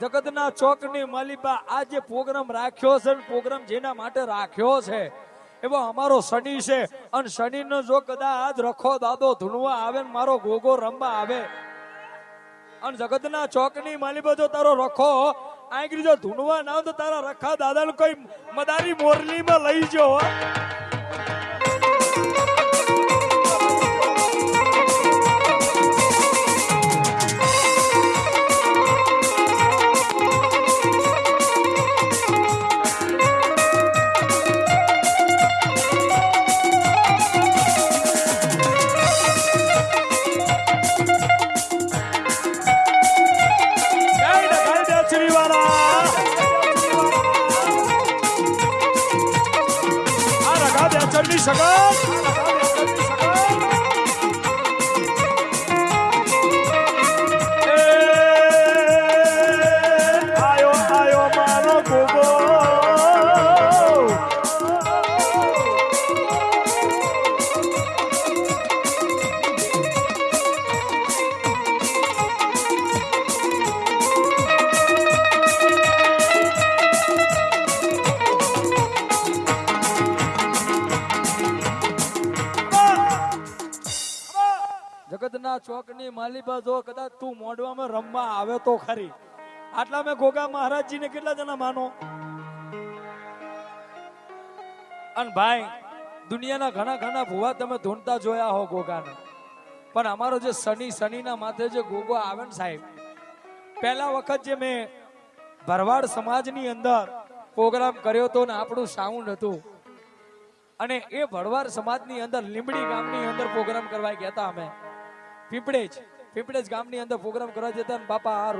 જગતના ચોકની માલિબા આ જે પ્રોગ્રામ રાખ્યો છે પ્રોગ્રામ જેના માટે રાખ્યો છે. એવો અમારો શનિ છે. અને શનિનો જો કદાચ રખો દાદો ધૂણવા આવે ને મારો ગોગો રમવા આવે. અને જગતના ચોકની માલિબા જો તારો રખો આંગરી જો ધૂણવા ના તો તારા રખા દાદાને કોઈ મદારી મોરલીમાં લઈ જો રઘા બેચરની જગતના ચોકની માલિબા જો કદાચ તું મોઢવામાં રમવા આવે તો ખરી. આટલા મેં ગોગા મહારાજજીને કેટલા જણા માનો? અને ભાઈ, દુનિયાના ઘણા ઘણા ભુવા તમે ધૂંઢતા જોયા હો ગોગાને પણ અમારો જે શનિ, શનિના માથે જે ગોગો આવે ને સાહેબ, પહેલા વખત જે મેં ભરવાડ સમાજની અંદર પ્રોગ્રામ કર્યો હતો ને આપણું સાઉન્ડ હતું. અને એ ભરવાડ સમાજની અંદર લીંબડી ગામની અંદર પ્રોગ્રામ કરવા ગયા હતા અમે. પીપળેજ પીપળેજ ગામની અંદર પ્રોગ્રામ કરવા જતા બાપા આ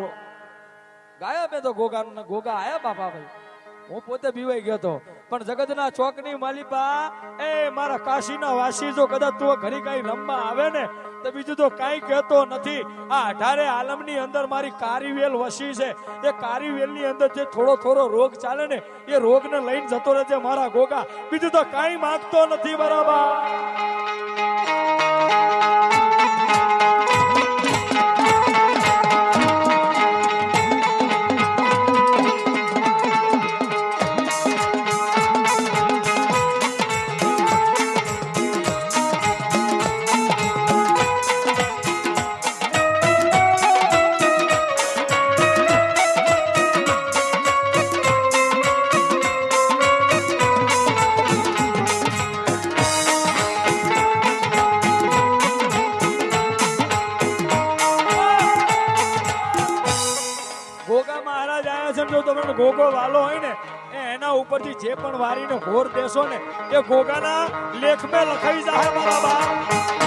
ગાયા મેં તો ગોગાનું ગોગા આયા બાપા ભાઈ. હું પોતે બીવાઈ ગયો હતો પણ જગતના ચોકની માલિપા, એ મારા કાશીના વાસી જો કદાચ તું ઘરે કઈ રમવા આવે ને, તો બીજું તો કાંઈ કહેતો નથી. આ અઢારે આલમની અંદર મારી કારીવેલ વસી છે. એ કારીવેલની અંદર જે થોડો થોડો રોગ ચાલે ને, એ રોગને લઈને જતો રહે છે મારા ગોગા. બીજું તો કાંઈ માંગતો નથી બરાબર. ગોગો વાલો હોય ને એના ઉપરથી જે પણ વારીને ઘોર દેશો ને, એ ગોગાના લેખમાં લખાઈ જાય મારા બા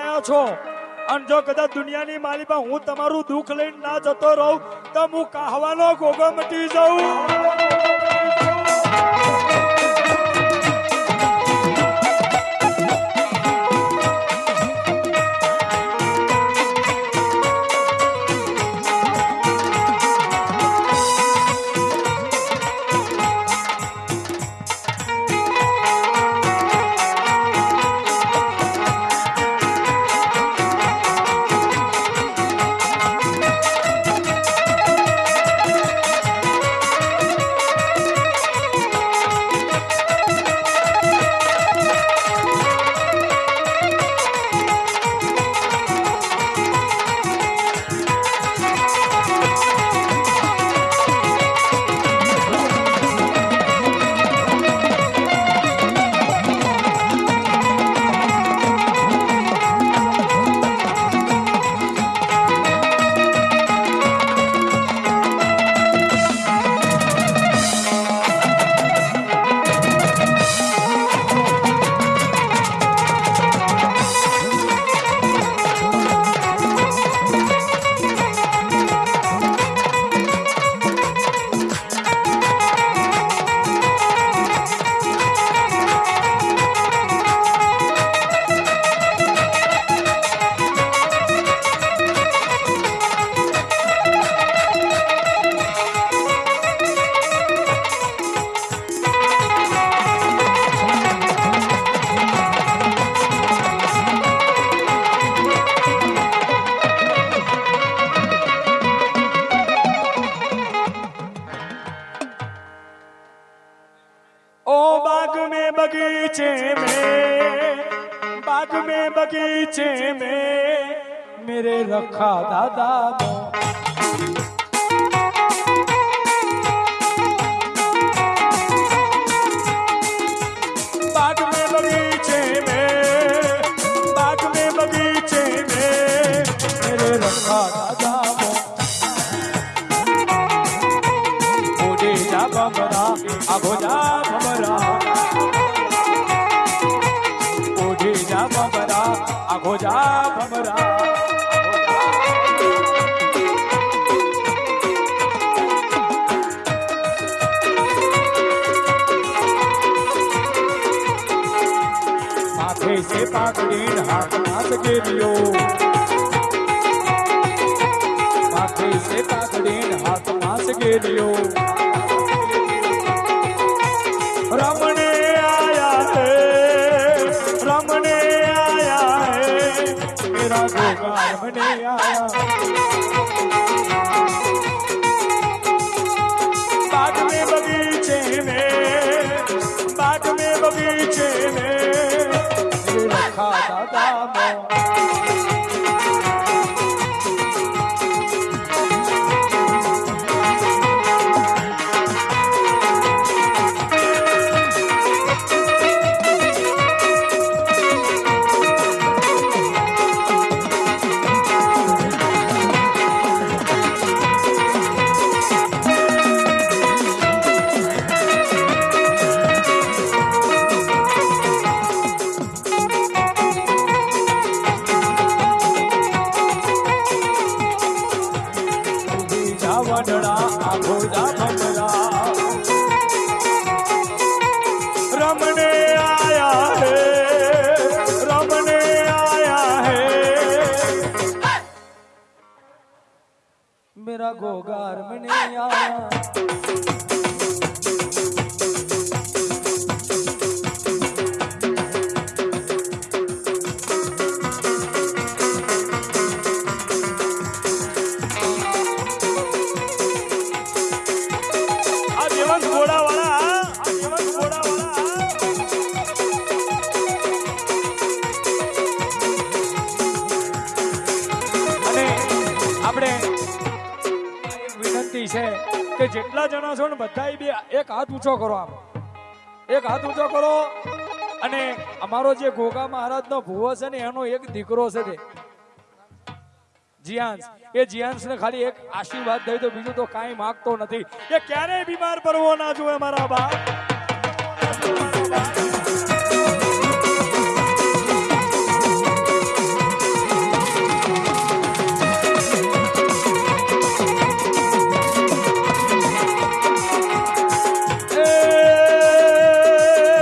આવ્યા છો? અને જો કદાચ દુનિયાની માલિકા હું તમારું દુઃખ લઈને ના જતો રહું, તો હું કાહવાનો ગોગો મટી જાઉં. मेरे रखा दादा मों बाग में बगीचे में बाग में बगीचे में मेरे रखा दादा मों ओडे जा बमरा आगो जा કાકડી ઢાક નાથ કેરિયો માથે છે કાકડી ઢાક નાથ કેરિયો રમણે આયા હે, રમણે આયા હે, મેરા ગોગા રમણે આયા. બાગ મે બગીચે મે બાગ મે બગીચે ભમરા આ ભોજા ભમરા રમણે આયા હે રમણે આયા હે મેરા ગોગાર મને આયા જણા છો ને બધા બે એક હાથ ઊંચો કરો આમ. એક હાથ ઊંચો કરો અને અમારો જે ગોગા મહારાજનો ભુવો છે ને, એનો એક દીકરો છે તે. જીયાંશ. એ જીયાંશ ને ખાલી એક આશીર્વાદ દઈ તો બીજું તો કાંઈ માગતો નથી. એ ક્યારેય બીમાર પડવો ના જોવે મારા બાપ.